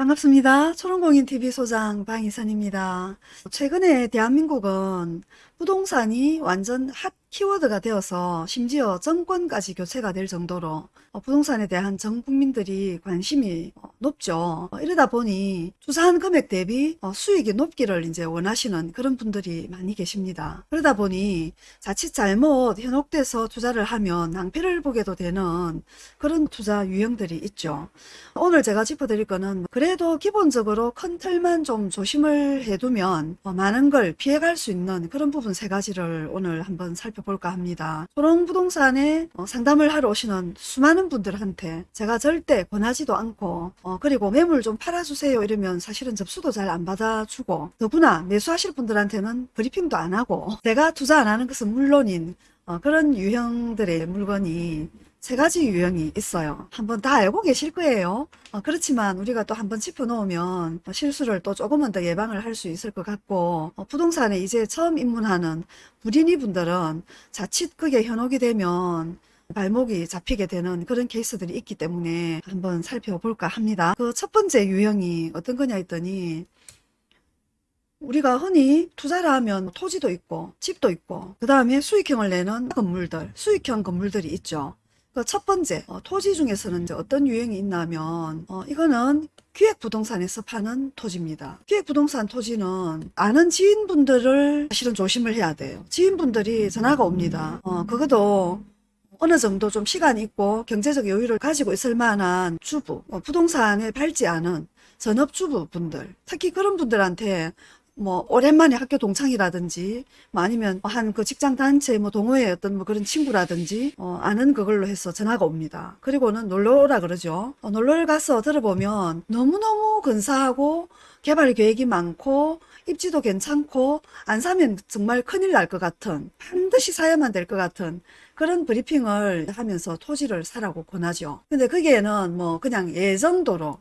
반갑습니다. 초롱공인TV 소장 방희선입니다. 최근에 대한민국은 부동산이 완전 핫 키워드가 되어서 심지어 정권까지 교체가 될 정도로 어, 부동산에 대한 전 국민들이 관심이 어, 높죠. 어, 이러다 보니 투자한 금액 대비 수익이 높기를 이제 원하시는 그런 분들이 많이 계십니다. 그러다 보니 자칫 잘못 현혹돼서 투자를 하면 낭패를 보게도 되는 그런 투자 유형들이 있죠. 오늘 제가 짚어드릴 거는 그래도 기본적으로 큰 틀만 좀 조심을 해두면 많은 걸 피해갈 수 있는 그런 부분 세 가지를 오늘 한번 살펴 볼까 합니다. 초롱부동산에 상담을 하러 오시는 수많은 분들한테 제가 절대 권하지도 않고 어, 그리고 매물 좀 팔아주세요 이러면 사실은 접수도 잘 안 받아주고 더구나 매수하실 분들한테는 브리핑도 안 하고 제가 투자 안 하는 것은 물론인 어, 그런 유형들의 물건이 세 가지 유형이 있어요. 한번 다 알고 계실 거예요. 어, 그렇지만 우리가 또 한번 짚어놓으면 실수를 또 조금은 더 예방을 할 수 있을 것 같고 어, 부동산에 이제 처음 입문하는 불인이 분들은 자칫 그게 현혹이 되면 발목이 잡히게 되는 그런 케이스들이 있기 때문에 한번 살펴볼까 합니다. 그 첫 번째 유형이 어떤 거냐 했더니 우리가 흔히 투자를 하면 토지도 있고 집도 있고 그 다음에 수익형을 내는 건물들 수익형 건물들이 있죠. 그 첫 번째 어, 토지 중에서는 이제 어떤 유형이 있냐면 어, 이거는 기획부동산에서 파는 토지입니다. 기획부동산 토지는 아는 지인분들을 사실은 조심을 해야 돼요. 지인분들이 전화가 옵니다. 어, 그것도 어느 정도 좀 시간이 있고 경제적 여유를 가지고 있을 만한 주부, 어, 부동산에 밟지 않은 전업주부 분들, 특히 그런 분들한테 뭐 오랜만에 학교 동창이라든지 뭐 아니면 한 그 직장 단체 뭐 동호회 어떤 뭐 그런 친구라든지 어 아는 그걸로 해서 전화가 옵니다. 그리고는 놀러 오라 그러죠. 어 놀러를 가서 들어보면 너무너무 근사하고 개발 계획이 많고 입지도 괜찮고 안 사면 정말 큰일 날 것 같은 반드시 사야만 될 것 같은 그런 브리핑을 하면서 토지를 사라고 권하죠. 근데 거기에는 뭐 그냥 예정도로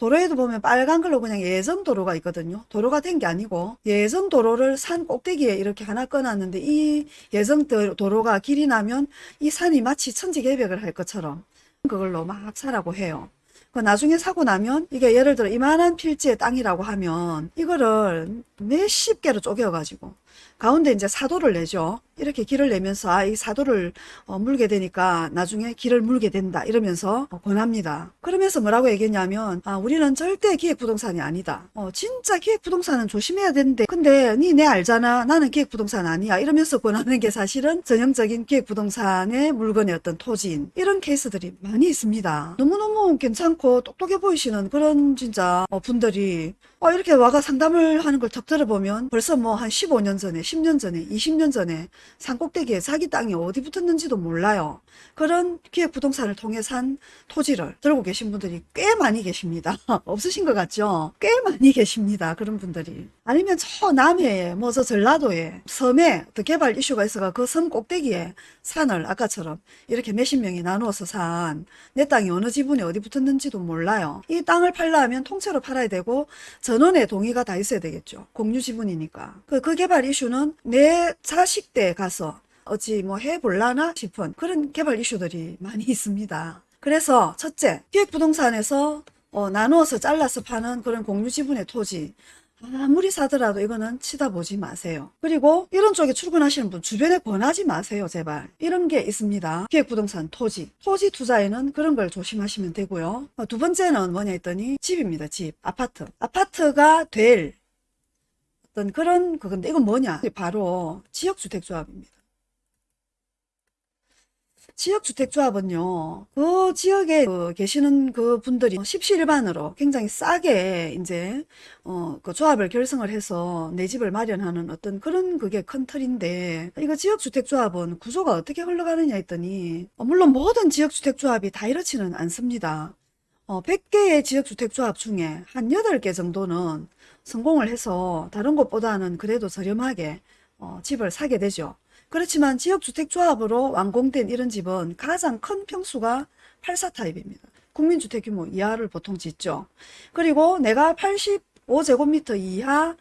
도로에도 보면 빨간 걸로 그냥 예정 도로가 있거든요. 도로가 된 게 아니고 예정 도로를 산 꼭대기에 이렇게 하나 꺼놨는데 이 예정 도로가 길이 나면 이 산이 마치 천지개벽을 할 것처럼 그걸로 막 사라고 해요. 그 나중에 사고 나면 이게 예를 들어 이만한 필지의 땅이라고 하면 이거를 몇십 개로 쪼개가지고 가운데 이제 사도를 내죠. 이렇게 길을 내면서 아, 이 사도를 어, 물게 되니까 나중에 길을 물게 된다 이러면서 어, 권합니다. 그러면서 뭐라고 얘기했냐면 아, 우리는 절대 기획부동산이 아니다. 어, 진짜 기획부동산은 조심해야 되는데 근데 니 내 알잖아. 나는 기획부동산 아니야. 이러면서 권하는 게 사실은 전형적인 기획부동산의 물건의 어떤 토지인 이런 케이스들이 많이 있습니다. 너무너무 괜찮고 똑똑해 보이시는 그런 진짜 어, 분들이 어, 이렇게 와가 상담을 하는 걸턱 들어보면 벌써 뭐 한 15년 전에 10년 전에 20년 전에 산꼭대기에 자기 땅이 어디 붙었는지도 몰라요. 그런 기획부동산을 통해 산 토지를 들고 계신 분들이 꽤 많이 계십니다. 없으신 것 같죠? 꽤 많이 계십니다. 그런 분들이. 아니면 저 남해에 뭐 저 전라도에 섬에 또 개발 이슈가 있어가 그 섬 꼭대기에 산을 아까처럼 이렇게 몇십 명이 나누어서 산 내 땅이 어느 지분에 어디 붙었는지도 몰라요. 이 땅을 팔려면 통째로 팔아야 되고 전원의 동의가 다 있어야 되겠죠. 공유 지분이니까. 그, 그 개발 이슈는 내 자식 때 가서 어찌 뭐 해볼라나 싶은 그런 개발 이슈들이 많이 있습니다. 그래서 첫째, 기획부동산에서 어, 나누어서 잘라서 파는 그런 공유 지분의 토지 아무리 사더라도 이거는 치다보지 마세요. 그리고 이런 쪽에 출근하시는 분 주변에 권하지 마세요. 제발. 이런 게 있습니다. 기획부동산 토지. 토지 투자에는 그런 걸 조심하시면 되고요. 어, 두 번째는 뭐냐 했더니 집입니다. 집. 아파트. 아파트가 될 어떤 그런 그건데 이건 뭐냐. 바로 지역주택조합입니다. 지역주택조합은요, 그 지역에 그 계시는 그 분들이 십시일반으로 굉장히 싸게 이제, 어, 그 조합을 결성을 해서 내 집을 마련하는 어떤 그런 그게 큰 틀인데, 이거 지역주택조합은 구조가 어떻게 흘러가느냐 했더니, 어, 물론 모든 지역주택조합이 다 이렇지는 않습니다. 어, 100개의 지역주택조합 중에 한 8개 정도는 성공을 해서 다른 곳보다는 그래도 저렴하게 어, 집을 사게 되죠. 그렇지만 지역주택조합으로 완공된 이런 집은 가장 큰 평수가 84 타입입니다. 국민주택 규모 이하를 보통 짓죠. 그리고 내가 85제곱미터 이하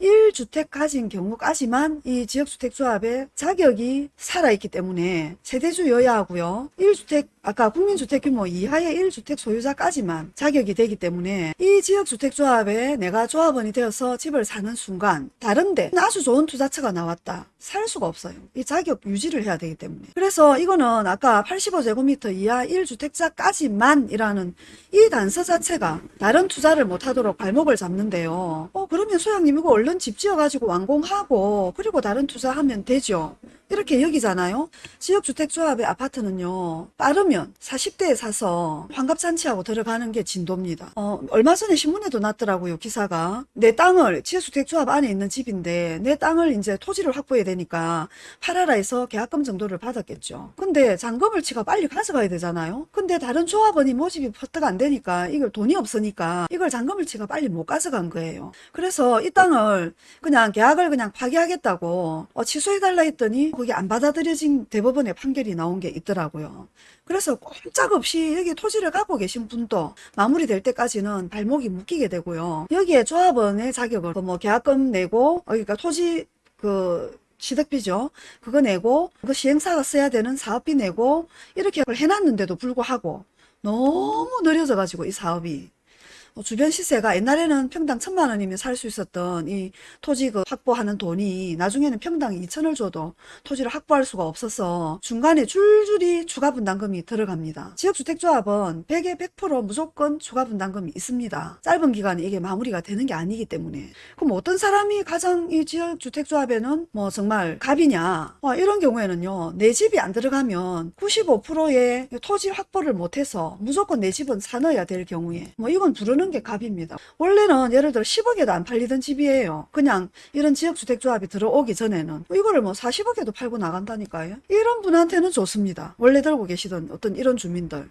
1주택 가진 경우까지만 이 지역주택조합의 자격이 살아있기 때문에 세대주 여야 하고요. 1주택 아까 국민주택 규모 이하의 1주택 소유자까지만 자격이 되기 때문에 이 지역주택조합에 내가 조합원이 되어서 집을 사는 순간 다른데 아주 좋은 투자처가 나왔다. 살 수가 없어요. 이 자격 유지를 해야 되기 때문에. 그래서 이거는 아까 85제곱미터 이하 1주택자까지만 이라는 이 단서 자체가 다른 투자를 못하도록 발목을 잡는데요. 어 그러면 소장님 이거 얼른 집 지어가지고 완공하고 그리고 다른 투자하면 되죠. 이렇게 여기잖아요. 지역주택조합의 아파트는요. 빠르 면 40대에 사서 환갑잔치하고 들어가는 게 진도입니다. 어, 얼마 전에 신문에도 났더라고요. 기사가. 내 땅을 지역주택조합 안에 있는 집인데 내 땅을 이제 토지를 확보해야 되니까 팔아라 해서 계약금 정도를 받았겠죠. 근데 잔금을 치가 빨리 가져가야 되잖아요. 근데 다른 조합원이 모집이 퍼뜩 안 되니까 이걸 돈이 없으니까 이걸 잔금을 치가 빨리 못 가져간 거예요. 그래서 이 땅을 그냥 계약을 그냥 파기하겠다고 어, 취소해달라 했더니 그게 안 받아들여진 대법원의 판결이 나온 게 있더라고요. 그래서 꼼짝없이 여기 토지를 갖고 계신 분도 마무리될 때까지는 발목이 묶이게 되고요. 여기에 조합원의 자격을 그뭐 계약금 내고 어, 그러니까 토지 그 취득비죠. 그거 내고 그 시행사가 써야 되는 사업비 내고 이렇게 해놨는데도 불구하고 너무 느려져 가지고 이 사업이 어, 주변 시세가 옛날에는 평당 천만 원이면 살 수 있었던 이 토지 그 확보하는 돈이 나중에는 평당 2천을 줘도 토지를 확보할 수가 없어서 중간에 줄줄이 추가 분담금이 들어갑니다. 지역주택조합은 100에 100% 무조건 추가 분담금이 있습니다. 짧은 기간에 이게 마무리가 되는 게 아니기 때문에 그럼 어떤 사람이 가장 이 지역주택조합에는 뭐 정말 갑이냐 와, 이런 경우에는요 내 집이 안 들어가면 95%의 토지 확보를 못해서 무조건 내 집은 사넣어야 될 경우에 뭐 이건 부르는 게 갑입니다. 원래는 예를 들어 10억에도 안 팔리던 집이에요. 그냥 이런 지역주택조합이 들어오기 전에는 이거를 뭐 40억에도 팔고 나간다니까요. 이런 분한테는 좋습니다. 원래 들고 계시던 어떤 이런 주민들.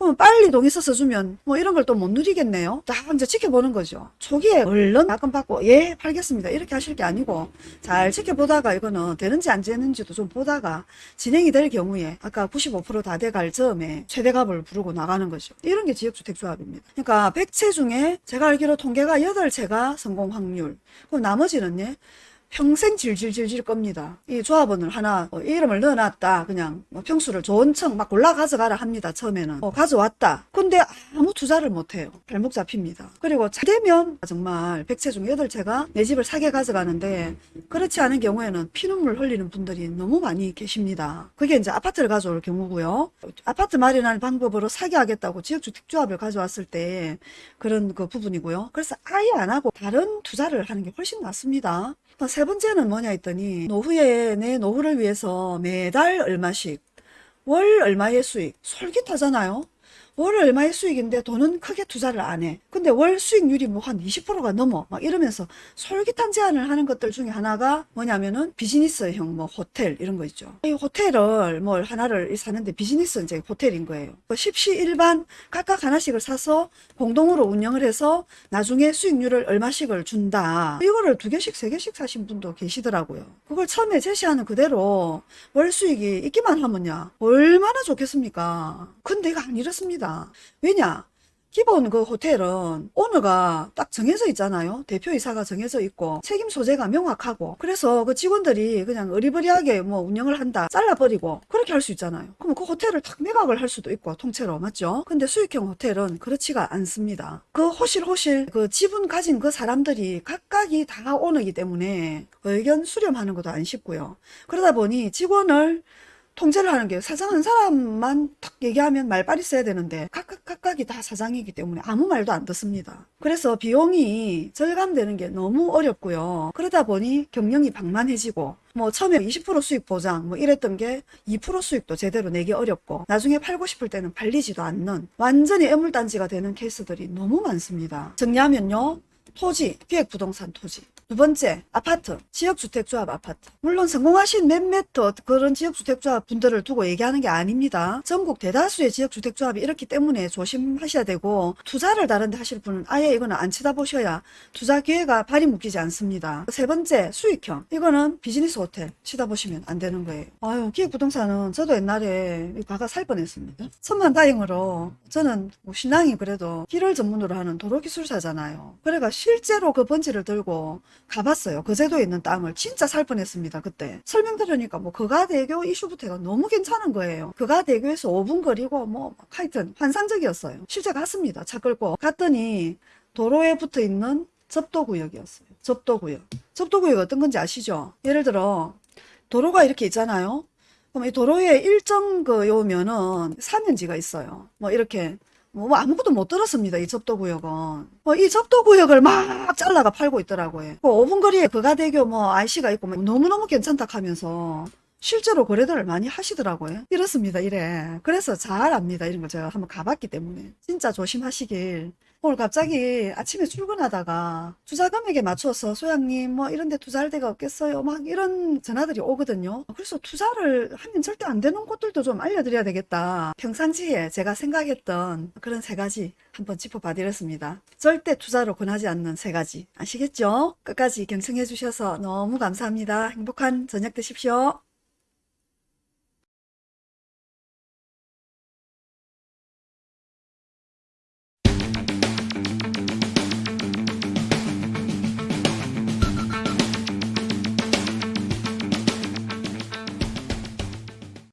그럼 빨리 동의 써서 주면 뭐 이런 걸 또 못 누리겠네요. 딱 이제 지켜보는 거죠. 초기에 얼른 약금 받고 예 팔겠습니다 이렇게 하실 게 아니고 잘 지켜보다가 이거는 되는지 안 되는지도 좀 보다가 진행이 될 경우에 아까 95%다 돼갈 즈음에 최대값을 부르고 나가는 거죠. 이런 게 지역주택조합입니다. 그러니까 100채 중에 제가 알기로 통계가 8채가 성공 확률 그럼 나머지는 예 평생 질질질질 겁니다. 이 조합원을 하나 어, 이름을 넣어놨다. 그냥 뭐 평수를 좋은 층 막 골라 가져가라 합니다. 처음에는 어, 가져왔다. 근데 아무 투자를 못해요. 발목 잡힙니다. 그리고 잘 되면 정말 100채 중 8채가 내 집을 사게 가져가는데 그렇지 않은 경우에는 피눈물 흘리는 분들이 너무 많이 계십니다. 그게 이제 아파트를 가져올 경우고요. 아파트 마련할 방법으로 사게 하겠다고 지역주택조합을 가져왔을 때 그런 그 부분이고요. 그래서 아예 안 하고 다른 투자를 하는 게 훨씬 낫습니다. 어, 세 번째는 뭐냐 했더니 노후에 내 노후를 위해서 매달 얼마씩 월 얼마의 수익 솔깃하잖아요. 월 얼마의 수익인데 돈은 크게 투자를 안 해. 근데 월 수익률이 뭐 한 20%가 넘어. 막 이러면서 솔깃한 제안을 하는 것들 중에 하나가 뭐냐면은 비즈니스형 뭐 호텔 이런 거 있죠. 이 호텔을 뭘 하나를 사는데 비즈니스 이제 호텔인 거예요. 뭐 십시일반 각각 하나씩을 사서 공동으로 운영을 해서 나중에 수익률을 얼마씩을 준다. 이거를 두 개씩 세 개씩 사신 분도 계시더라고요. 그걸 처음에 제시하는 그대로 월 수익이 있기만 하면야 얼마나 좋겠습니까? 근데 이거 안 이렇습니다. 왜냐? 기본 그 호텔은 오너가 딱 정해져 있잖아요. 대표이사가 정해져 있고 책임 소재가 명확하고 그래서 그 직원들이 그냥 어리버리하게 뭐 운영을 한다 잘라버리고 그렇게 할 수 있잖아요. 그러면 그 호텔을 탁 매각을 할 수도 있고 통째로 맞죠? 근데 수익형 호텔은 그렇지가 않습니다. 그 호실호실 그 지분 가진 그 사람들이 각각이 다 오너이기 때문에 의견 수렴하는 것도 안 쉽고요. 그러다 보니 직원을 통제를 하는 게 사장 한 사람만 탁 얘기하면 말빨이 써야 되는데 각각 각각이 다 사장이기 때문에 아무 말도 안 듣습니다. 그래서 비용이 절감되는 게 너무 어렵고요. 그러다 보니 경영이 방만해지고 뭐 처음에 20% 수익 보장 뭐 이랬던 게 2% 수익도 제대로 내기 어렵고 나중에 팔고 싶을 때는 팔리지도 않는 완전히 애물단지가 되는 케이스들이 너무 많습니다. 정리하면요. 토지, 기획부동산 토지. 두 번째, 아파트, 지역주택조합 아파트. 물론 성공하신 몇몇 더 그런 지역주택조합 분들을 두고 얘기하는 게 아닙니다. 전국 대다수의 지역주택조합이 이렇기 때문에 조심하셔야 되고 투자를 다른 데 하실 분은 아예 이거는 안 쳐다보셔야 투자 기회가 발이 묶이지 않습니다. 세 번째, 수익형. 이거는 비즈니스 호텔 쳐다보시면 안 되는 거예요. 아유, 기획부동산은 저도 옛날에 가가 살 뻔했습니다. 천만 다행으로 저는 뭐 신앙이 그래도 길을 전문으로 하는 도로기술사잖아요. 그래가 실제로 그 번지를 들고 가봤어요. 거제도에 있는 땅을 진짜 살 뻔했습니다. 그때 설명 들으니까 뭐 거가대교 이슈부터가 너무 괜찮은 거예요. 거가대교에서 5분 거리고 뭐 하여튼 환상적이었어요. 실제 갔습니다. 차 끌고 갔더니 도로에 붙어 있는 접도구역이었어요. 접도구역. 접도구역 어떤 건지 아시죠? 예를 들어 도로가 이렇게 있잖아요. 그럼 이 도로에 일정 그 요면은 사면지가 있어요. 뭐 이렇게 뭐 아무것도 못 들었습니다. 이 접도구역은. 뭐 이 접도구역을 막 잘라가 팔고 있더라고요. 그 5분 거리에 거가대교 뭐 IC가 있고 뭐 너무너무 괜찮다 하면서 실제로 거래들을 많이 하시더라고요. 이렇습니다. 이래. 그래서 잘 압니다. 이런 걸 제가 한번 가봤기 때문에. 진짜 조심하시길. 오늘 갑자기 아침에 출근하다가 투자 금액에 맞춰서 소장님 뭐 이런 데 투자할 데가 없겠어요. 막 이런 전화들이 오거든요. 그래서 투자를 하면 절대 안 되는 곳들도 좀 알려드려야 되겠다. 평상시에 제가 생각했던 그런 세 가지 한번 짚어봐 드렸습니다. 절대 투자로 권하지 않는 세 가지. 아시겠죠? 끝까지 경청해 주셔서 너무 감사합니다. 행복한 저녁 되십시오.